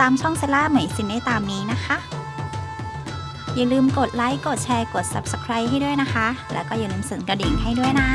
ตามช่องเซล่าเหมยซินได้ตามนี้นะคะ อย่าลืมกดไลค์ กดแชร์ กด Subscribe ให้ด้วยนะคะ แล้วก็อย่าลืมสั่นกระดิ่งให้ด้วยนะ